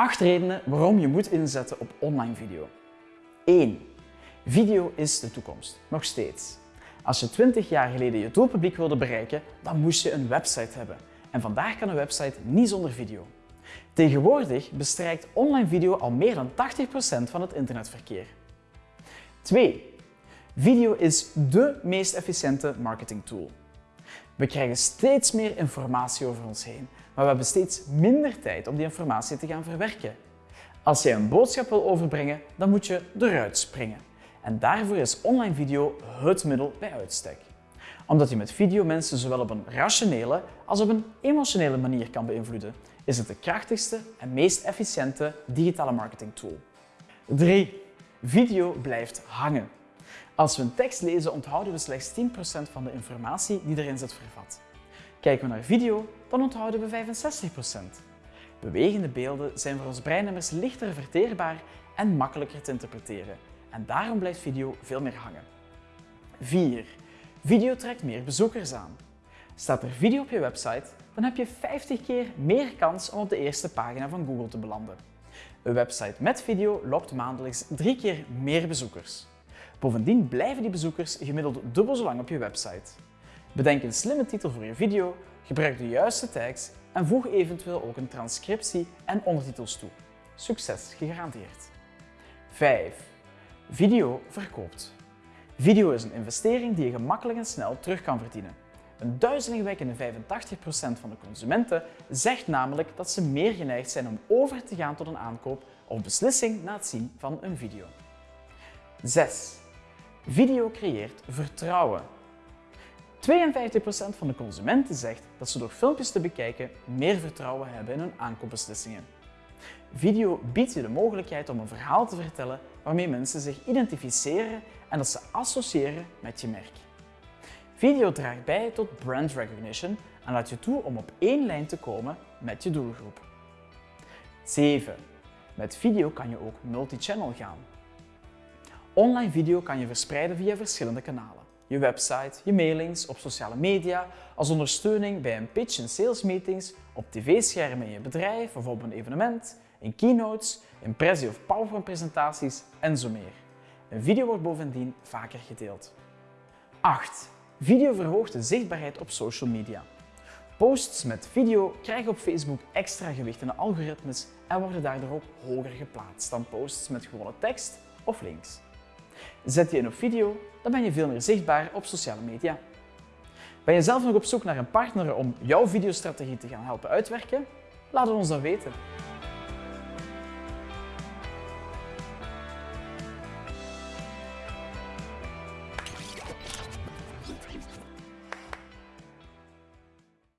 8 redenen waarom je moet inzetten op online video. 1. Video is de toekomst. Nog steeds. Als je 20 jaar geleden je doelpubliek wilde bereiken, dan moest je een website hebben. En vandaag kan een website niet zonder video. Tegenwoordig bestrijkt online video al meer dan 80% van het internetverkeer. 2. Video is dé meest efficiënte marketingtool. We krijgen steeds meer informatie over ons heen, maar we hebben steeds minder tijd om die informatie te gaan verwerken. Als je een boodschap wil overbrengen, dan moet je eruit springen. En daarvoor is online video het middel bij uitstek. Omdat je met video mensen zowel op een rationele als op een emotionele manier kan beïnvloeden, is het de krachtigste en meest efficiënte digitale marketingtool. 3. Video blijft hangen. Als we een tekst lezen, onthouden we slechts 10% van de informatie die erin zit vervat. Kijken we naar video, dan onthouden we 65%. Bewegende beelden zijn voor ons brein immers lichter verteerbaar en makkelijker te interpreteren. En daarom blijft video veel meer hangen. 4. Video trekt meer bezoekers aan. Staat er video op je website, dan heb je 50 keer meer kans om op de eerste pagina van Google te belanden. Een website met video lokt maandelijks drie keer meer bezoekers. Bovendien blijven die bezoekers gemiddeld dubbel zo lang op je website. Bedenk een slimme titel voor je video, gebruik de juiste tags en voeg eventueel ook een transcriptie en ondertitels toe. Succes gegarandeerd. 5. Video verkoopt. Video is een investering die je gemakkelijk en snel terug kan verdienen. Een duizelingwekkende 85% van de consumenten zegt namelijk dat ze meer geneigd zijn om over te gaan tot een aankoop of beslissing na het zien van een video. 6. Video creëert vertrouwen. 52% van de consumenten zegt dat ze door filmpjes te bekijken meer vertrouwen hebben in hun aankoopbeslissingen. Video biedt je de mogelijkheid om een verhaal te vertellen waarmee mensen zich identificeren en dat ze associëren met je merk. Video draagt bij tot brand recognition en laat je toe om op één lijn te komen met je doelgroep. 7. Met video kan je ook multi-channel gaan. Online video kan je verspreiden via verschillende kanalen. Je website, je mailings, op sociale media, als ondersteuning bij een pitch in salesmeetings, op tv-schermen in je bedrijf of op een evenement, in keynotes, impressie- of PowerPoint-presentaties en zo meer. Een video wordt bovendien vaker gedeeld. 8. Video verhoogt de zichtbaarheid op social media. Posts met video krijgen op Facebook extra gewicht in de algoritmes en worden daardoor ook hoger geplaatst dan posts met gewone tekst of links. Zet je in op video, dan ben je veel meer zichtbaar op sociale media. Ben je zelf nog op zoek naar een partner om jouw videostrategie te gaan helpen uitwerken? Laat het ons dan weten.